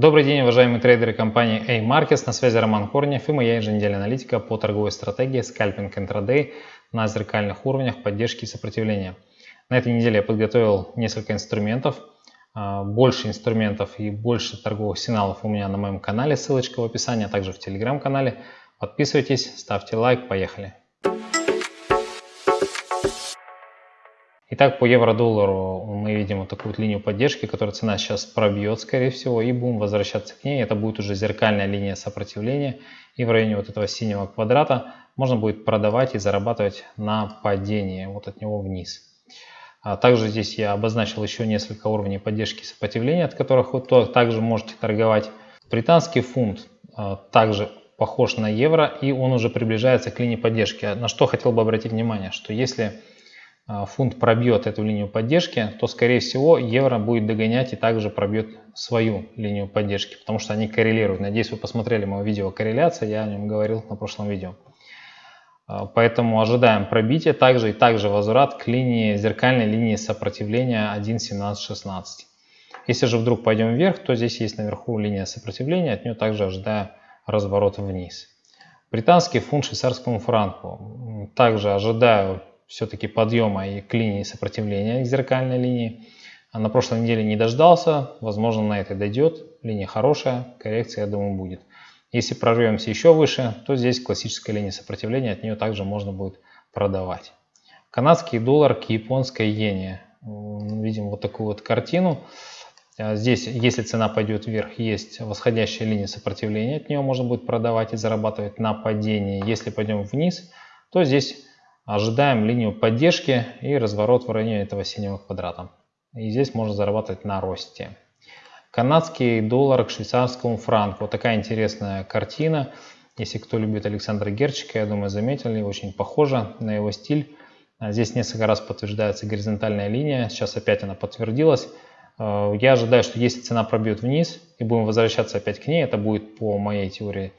Добрый день, уважаемые трейдеры компании A-Markets. На связи Роман Корнев и моя еженедельная аналитика по торговой стратегии скальпинг интрадей на зеркальных уровнях поддержки и сопротивления. На этой неделе я подготовил несколько инструментов, а, больше инструментов и больше торговых сигналов у меня на моем канале, ссылочка в описании, а также в телеграм-канале. Подписывайтесь, ставьте лайк, поехали! Итак, по евро-доллару мы видим вот такую вот линию поддержки, которая цена сейчас пробьет, скорее всего, и будем возвращаться к ней. Это будет уже зеркальная линия сопротивления. И в районе вот этого синего квадрата можно будет продавать и зарабатывать на падении, вот от него вниз. А также здесь я обозначил еще несколько уровней поддержки и сопротивления, от которых вы также можете торговать. Британский фунт а, также похож на евро, и он уже приближается к линии поддержки. На что хотел бы обратить внимание, что если фунт пробьет эту линию поддержки, то скорее всего евро будет догонять и также пробьет свою линию поддержки, потому что они коррелируют. Надеюсь, вы посмотрели мое видео корреляция, я о нем говорил на прошлом видео. А, поэтому ожидаем пробития, также и также возврат к линии зеркальной линии сопротивления 1.1716. Если же вдруг пойдем вверх, то здесь есть наверху линия сопротивления, от нее также ожидаю разворот вниз. Британский фунт швейцарскому франку. Также ожидаю все-таки подъема и к линии сопротивления, к зеркальной линии. А на прошлой неделе не дождался, возможно на этой дойдет. Линия хорошая, коррекция, я думаю, будет. Если прорвемся еще выше, то здесь классическая линия сопротивления, от нее также можно будет продавать. Канадский доллар к японской иене. Видим вот такую вот картину. А здесь, если цена пойдет вверх, есть восходящая линия сопротивления, от нее можно будет продавать и зарабатывать на падении. Если пойдем вниз, то здесь Ожидаем линию поддержки и разворот в районе этого синего квадрата. И здесь можно зарабатывать на росте. Канадский доллар к швейцарскому франку. Вот такая интересная картина. Если кто любит Александра Герчика, я думаю, заметили, очень похоже на его стиль. А здесь несколько раз подтверждается горизонтальная линия. Сейчас опять она подтвердилась. Э, я ожидаю, что если цена пробьет вниз и будем возвращаться опять к ней, это будет по моей теории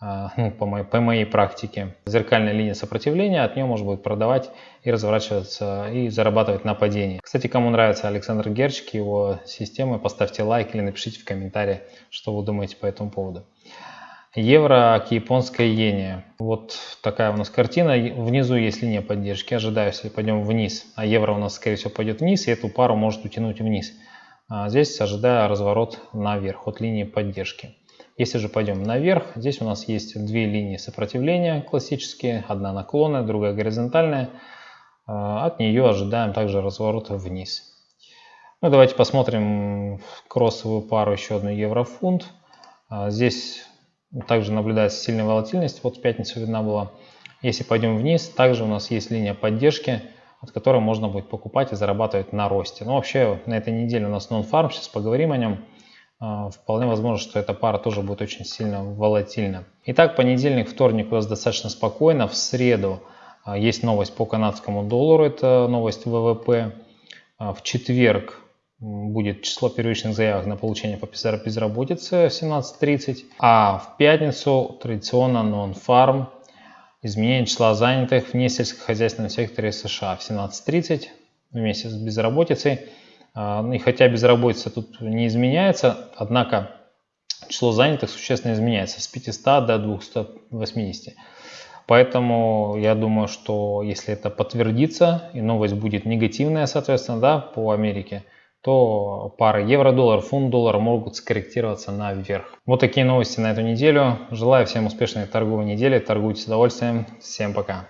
ну, по, моей, по моей практике, зеркальная линия сопротивления, от нее можно будет продавать и разворачиваться и зарабатывать на падении. Кстати, кому нравится Александр Герчик, его системы, поставьте лайк или напишите в комментарии, что вы думаете по этому поводу. Евро к японской иене. Вот такая у нас картина. Внизу есть линия поддержки. Ожидаю, если пойдем вниз, а евро у нас, скорее всего, пойдет вниз, и эту пару может утянуть вниз. А здесь ожидаю разворот наверх от линии поддержки. Если же пойдем наверх, здесь у нас есть две линии сопротивления классические, одна наклонная, другая горизонтальная. А, от нее ожидаем также разворота вниз. Ну, давайте посмотрим кроссовую пару, еще одну евро-фунт. А, здесь также наблюдается сильная волатильность, вот в пятницу видна была. Если пойдем вниз, также у нас есть линия поддержки, от которой можно будет покупать и зарабатывать на росте. Ну, вообще, на этой неделе у нас нон-фарм, сейчас поговорим о нем. А, вполне возможно, что эта пара тоже будет очень сильно волатильна. Итак, понедельник, вторник у нас достаточно спокойно. В среду а, есть новость по канадскому доллару, это новость ВВП. А, в четверг будет число первичных заявок на получение по безработице 17.30. А в пятницу традиционно нон-фарм изменение числа занятых в несельскохозяйственном секторе США в 17.30 вместе с безработицей. А, и хотя безработица тут не изменяется, однако число занятых существенно изменяется с 500 до 280. Поэтому я думаю, что если это подтвердится и новость будет негативная, соответственно, да, по Америке, то пары евро-доллар, фунт-доллар могут скорректироваться наверх. Вот такие новости на эту неделю. Желаю всем успешной торговой недели. Торгуйте с удовольствием. Всем пока.